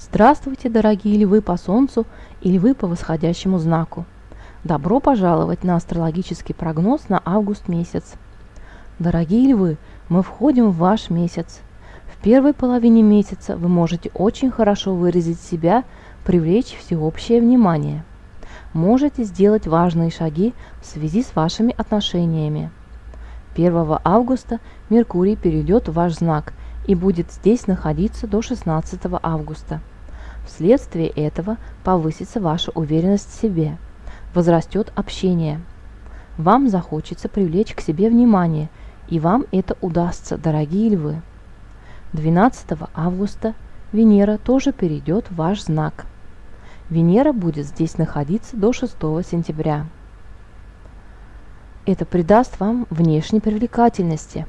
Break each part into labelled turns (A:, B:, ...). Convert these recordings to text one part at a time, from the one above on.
A: Здравствуйте, дорогие львы по Солнцу и львы по восходящему знаку. Добро пожаловать на астрологический прогноз на август месяц. Дорогие львы, мы входим в ваш месяц. В первой половине месяца вы можете очень хорошо выразить себя, привлечь всеобщее внимание. Можете сделать важные шаги в связи с вашими отношениями. 1 августа Меркурий перейдет в ваш знак и будет здесь находиться до 16 августа. Вследствие этого повысится ваша уверенность в себе, возрастет общение. Вам захочется привлечь к себе внимание, и вам это удастся, дорогие львы. 12 августа Венера тоже перейдет в ваш знак. Венера будет здесь находиться до 6 сентября. Это придаст вам внешней привлекательности.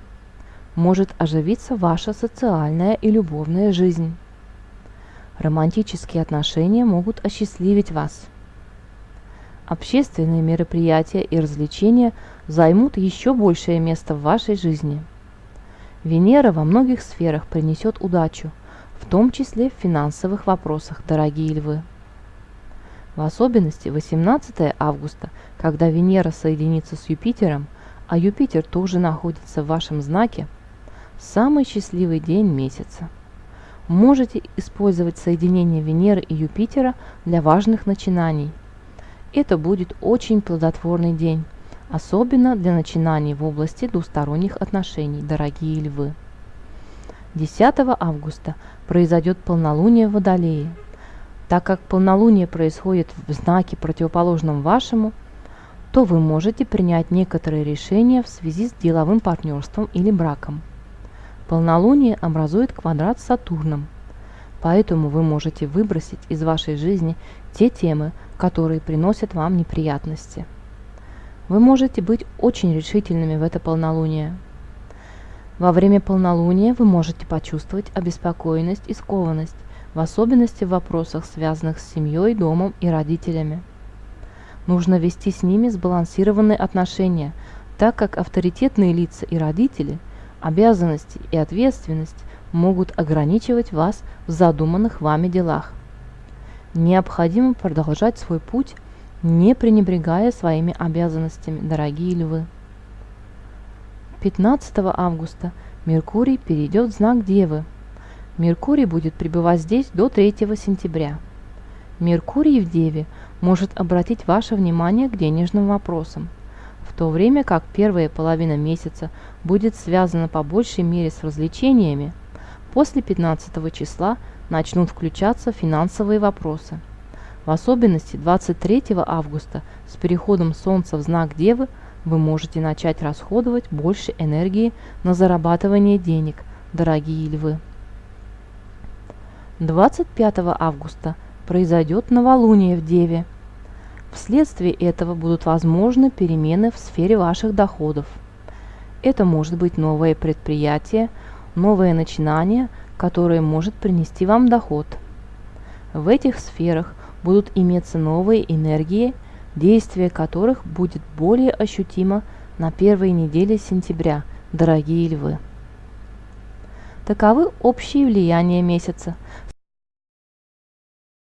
A: Может оживиться ваша социальная и любовная жизнь. Романтические отношения могут осчастливить вас. Общественные мероприятия и развлечения займут еще большее место в вашей жизни. Венера во многих сферах принесет удачу, в том числе в финансовых вопросах, дорогие львы. В особенности 18 августа, когда Венера соединится с Юпитером, а Юпитер тоже находится в вашем знаке, самый счастливый день месяца – можете использовать соединение Венеры и Юпитера для важных начинаний. Это будет очень плодотворный день, особенно для начинаний в области двусторонних отношений, дорогие львы. 10 августа произойдет полнолуние в Водолее. Так как полнолуние происходит в знаке противоположном вашему, то вы можете принять некоторые решения в связи с деловым партнерством или браком. Полнолуние образует квадрат с Сатурном, поэтому вы можете выбросить из вашей жизни те темы, которые приносят вам неприятности. Вы можете быть очень решительными в это полнолуние. Во время полнолуния вы можете почувствовать обеспокоенность и скованность, в особенности в вопросах, связанных с семьей, домом и родителями. Нужно вести с ними сбалансированные отношения, так как авторитетные лица и родители – Обязанности и ответственность могут ограничивать вас в задуманных вами делах. Необходимо продолжать свой путь, не пренебрегая своими обязанностями, дорогие львы. 15 августа Меркурий перейдет в знак Девы. Меркурий будет пребывать здесь до 3 сентября. Меркурий в Деве может обратить ваше внимание к денежным вопросам – то время как первая половина месяца будет связана по большей мере с развлечениями, после 15 числа начнут включаться финансовые вопросы. В особенности 23 августа с переходом Солнца в знак Девы вы можете начать расходовать больше энергии на зарабатывание денег, дорогие львы. 25 августа произойдет новолуние в Деве – Вследствие этого будут возможны перемены в сфере ваших доходов. Это может быть новое предприятие, новое начинание, которое может принести вам доход. В этих сферах будут иметься новые энергии, действие которых будет более ощутимо на первой неделе сентября, дорогие львы. Таковы общие влияния месяца.